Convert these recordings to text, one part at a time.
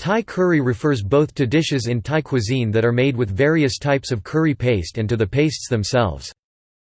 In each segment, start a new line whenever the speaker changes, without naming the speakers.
Thai curry refers both to dishes in Thai cuisine that are made with various types of curry paste and to the pastes themselves.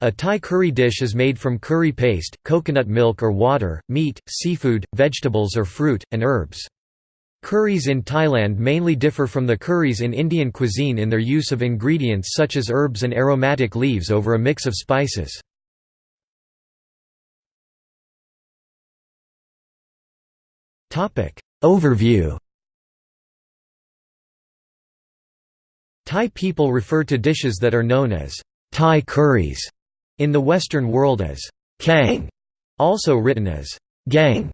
A Thai curry dish is made from curry paste, coconut milk or water, meat, seafood, vegetables or fruit, and herbs. Curries in Thailand mainly differ from the curries in Indian cuisine in their use of ingredients such as herbs and aromatic leaves over a mix of spices. Overview Thai people refer to dishes that are known as Thai curries in the Western world as kang, also written as gang,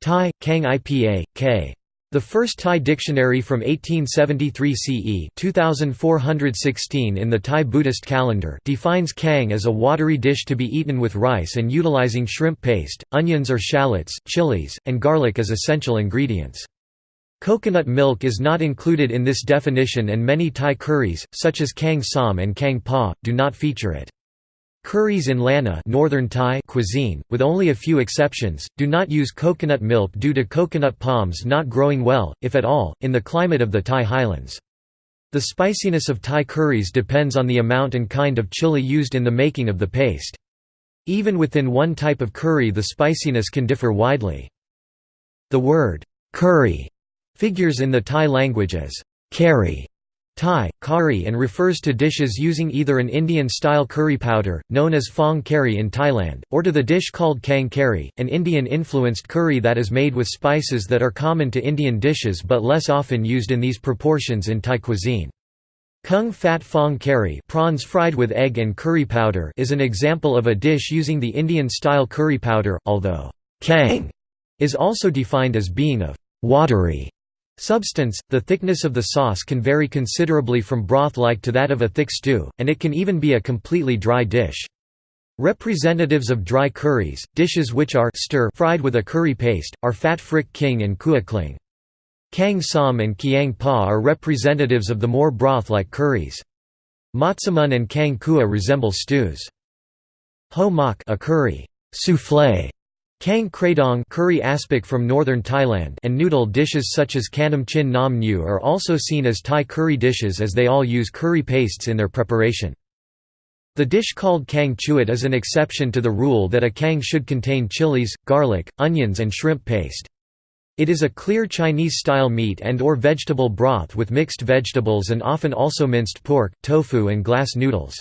Thai, kang ipa, k. The first Thai dictionary from 1873 CE 2416 in the Thai Buddhist calendar defines kang as a watery dish to be eaten with rice and utilizing shrimp paste, onions or shallots, chilies, and garlic as essential ingredients. Coconut milk is not included in this definition and many Thai curries, such as kang som and kang pa, do not feature it. Curries in Lanna Northern Thai cuisine, with only a few exceptions, do not use coconut milk due to coconut palms not growing well, if at all, in the climate of the Thai highlands. The spiciness of Thai curries depends on the amount and kind of chili used in the making of the paste. Even within one type of curry the spiciness can differ widely. The word, curry, figures in the Thai language as curry Thai, kari and refers to dishes using either an Indian-style curry powder, known as phong curry in Thailand, or to the dish called kang curry, an Indian-influenced curry that is made with spices that are common to Indian dishes but less often used in these proportions in Thai cuisine. Kung Fat Phong Curry prawns fried with egg and curry powder is an example of a dish using the Indian-style curry powder, although kang is also defined as being of watery Substance – The thickness of the sauce can vary considerably from broth-like to that of a thick stew, and it can even be a completely dry dish. Representatives of dry curries, dishes which are stir fried with a curry paste, are fat frick king and kua kling. Kang som and kiang pa are representatives of the more broth-like curries. Matsamun and kang kua resemble stews. Ho mak a curry soufflé Kang kradong curry aspic from northern Thailand and noodle dishes such as kanam chin nam nyu are also seen as Thai curry dishes as they all use curry pastes in their preparation. The dish called kang chuit is an exception to the rule that a kang should contain chilies, garlic, onions and shrimp paste. It is a clear Chinese-style meat and or vegetable broth with mixed vegetables and often also minced pork, tofu and glass noodles.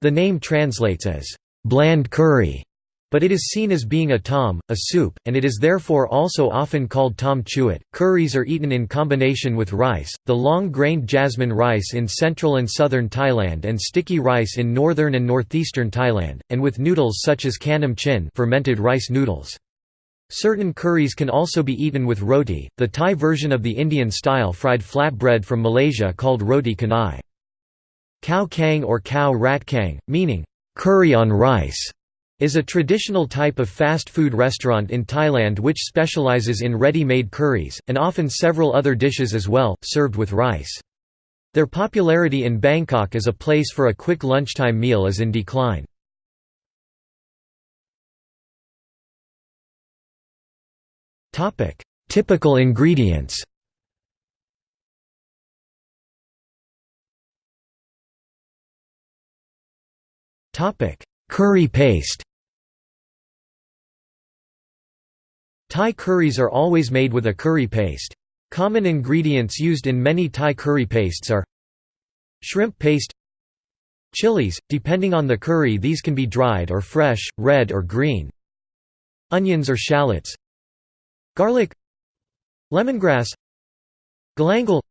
The name translates as, "...bland curry", but it is seen as being a tom, a soup, and it is therefore also often called tom chuit. Curries are eaten in combination with rice, the long-grained jasmine rice in central and southern Thailand and sticky rice in northern and northeastern Thailand, and with noodles such as kanam chin fermented rice noodles. Certain curries can also be eaten with roti, the Thai version of the Indian-style fried flatbread from Malaysia called roti canai. Khao kang or khao rat kang, meaning, curry on rice is a traditional type of fast food restaurant in Thailand which specializes in ready-made curries, and often several other dishes as well, served with rice. Their popularity in Bangkok as a place for a quick lunchtime meal is in decline. Typical ingredients Curry paste Thai curries are always made with a curry paste. Common ingredients used in many Thai curry pastes are Shrimp paste Chilies, depending on the curry these can be dried or fresh, red or green Onions or shallots Garlic Lemongrass Galangal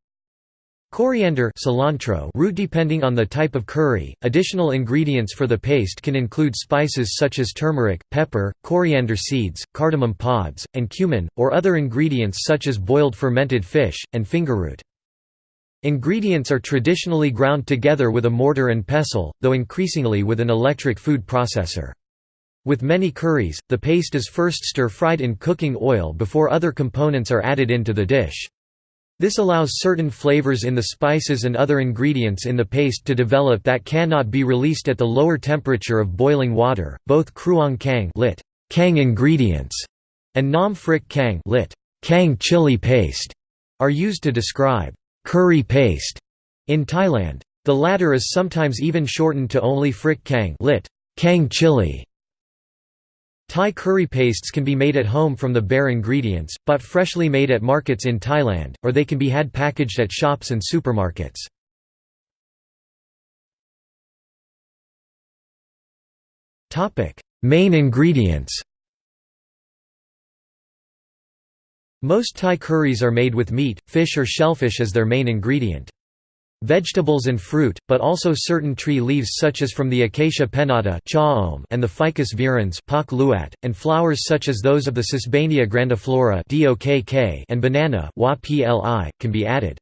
Coriander cilantro root depending on the type of curry. Additional ingredients for the paste can include spices such as turmeric, pepper, coriander seeds, cardamom pods, and cumin, or other ingredients such as boiled fermented fish, and fingerroot. Ingredients are traditionally ground together with a mortar and pestle, though increasingly with an electric food processor. With many curries, the paste is first stir-fried in cooking oil before other components are added into the dish. This allows certain flavors in the spices and other ingredients in the paste to develop that cannot be released at the lower temperature of boiling water. Both kruang kang lit kang ingredients and nam frick kang lit kang chili paste are used to describe curry paste in Thailand. The latter is sometimes even shortened to only frik kang lit. Kang chili. Thai curry pastes can be made at home from the bare ingredients, but freshly made at markets in Thailand, or they can be had packaged at shops and supermarkets. Main ingredients Most Thai curries are made with meat, fish or shellfish as their main ingredient. Vegetables and fruit, but also certain tree leaves such as from the Acacia pinnata and the Ficus virens and flowers such as those of the Sesbania grandiflora and banana can be added.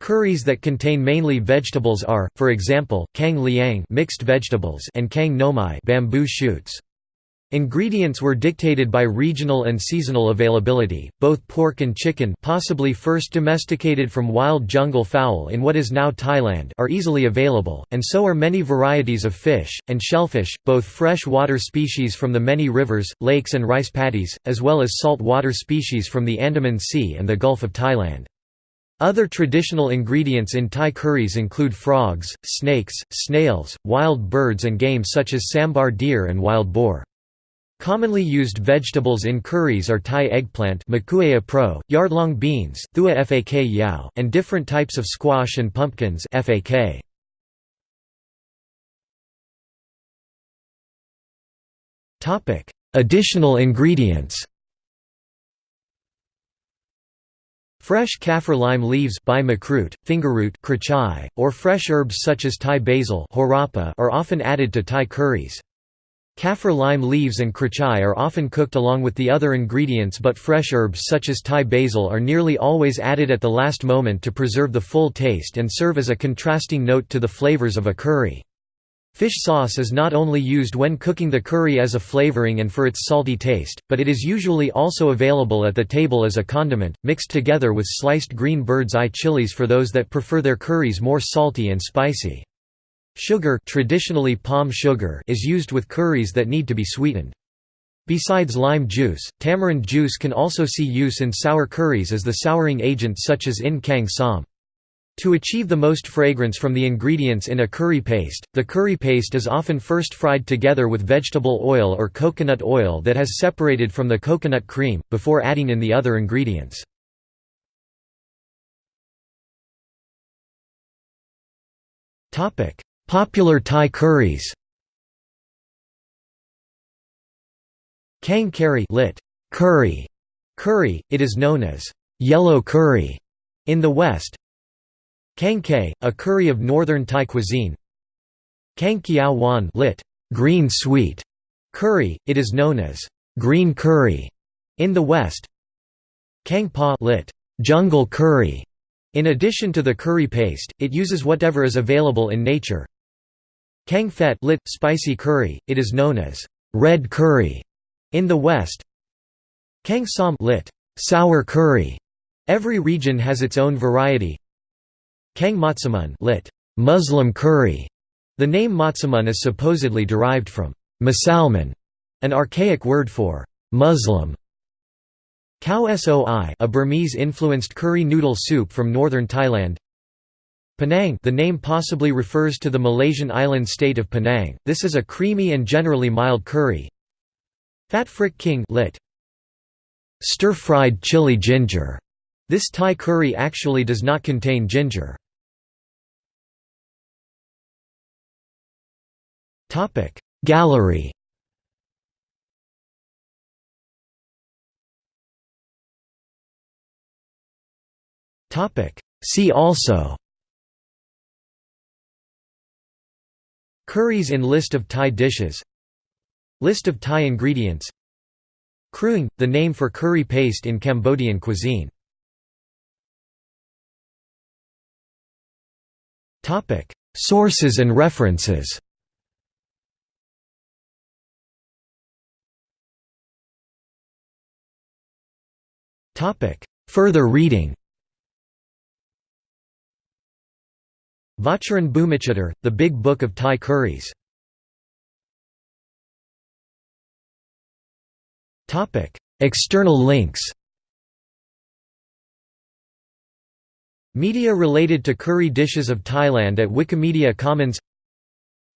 Curries that contain mainly vegetables are, for example, kang liang mixed vegetables and kang nomai bamboo shoots. Ingredients were dictated by regional and seasonal availability. Both pork and chicken, possibly first domesticated from wild jungle fowl in what is now Thailand, are easily available, and so are many varieties of fish and shellfish, both freshwater species from the many rivers, lakes and rice paddies, as well as saltwater species from the Andaman Sea and the Gulf of Thailand. Other traditional ingredients in Thai curries include frogs, snakes, snails, wild birds and game such as sambar deer and wild boar. Commonly used vegetables in curries are Thai eggplant pro, yardlong beans thua fak yao, and different types of squash and pumpkins fak. Additional ingredients Fresh kaffir lime leaves fingerroot or fresh herbs such as Thai basil are often added to Thai curries. Kaffir lime leaves and krachai are often cooked along with the other ingredients but fresh herbs such as Thai basil are nearly always added at the last moment to preserve the full taste and serve as a contrasting note to the flavors of a curry. Fish sauce is not only used when cooking the curry as a flavoring and for its salty taste, but it is usually also available at the table as a condiment, mixed together with sliced green bird's eye chilies for those that prefer their curries more salty and spicy. Sugar, traditionally palm sugar is used with curries that need to be sweetened. Besides lime juice, tamarind juice can also see use in sour curries as the souring agent such as in kang som. To achieve the most fragrance from the ingredients in a curry paste, the curry paste is often first fried together with vegetable oil or coconut oil that has separated from the coconut cream, before adding in the other ingredients. Popular Thai curries Kang curry lit. Curry. Curry, it is known as yellow curry in the West. Kang Kay, a curry of northern Thai cuisine. Kang Kiao Wan lit. Green sweet curry, it is known as green curry in the West. Kang Pa lit. Jungle curry. In addition to the curry paste, it uses whatever is available in nature, Kang Phet lit, spicy curry, it is known as red curry in the West. Kang Som lit, sour curry. Every region has its own variety. Kang Matsamun lit, Muslim curry. The name Matsamun is supposedly derived from masalman, an archaic word for Muslim. Khao Soi a Burmese-influenced curry noodle soup from northern Thailand Penang the name possibly refers to the Malaysian island state of Penang, this is a creamy and generally mild curry. Phat Frik King lit. Stir-fried chili ginger. This Thai curry actually does not contain ginger. Gallery See also Curries in List of Thai dishes. List of Thai ingredients. Kruing, the name for curry paste in Cambodian cuisine. Sources and references. Further reading Vatcharin Bhumichitr, The Big Book of Thai Curries. External links Media related to curry dishes of Thailand at Wikimedia Commons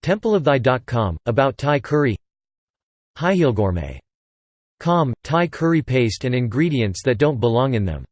Templeofthai.com, about Thai curry Highheelgourmet. Com, Thai curry paste and ingredients that don't belong in them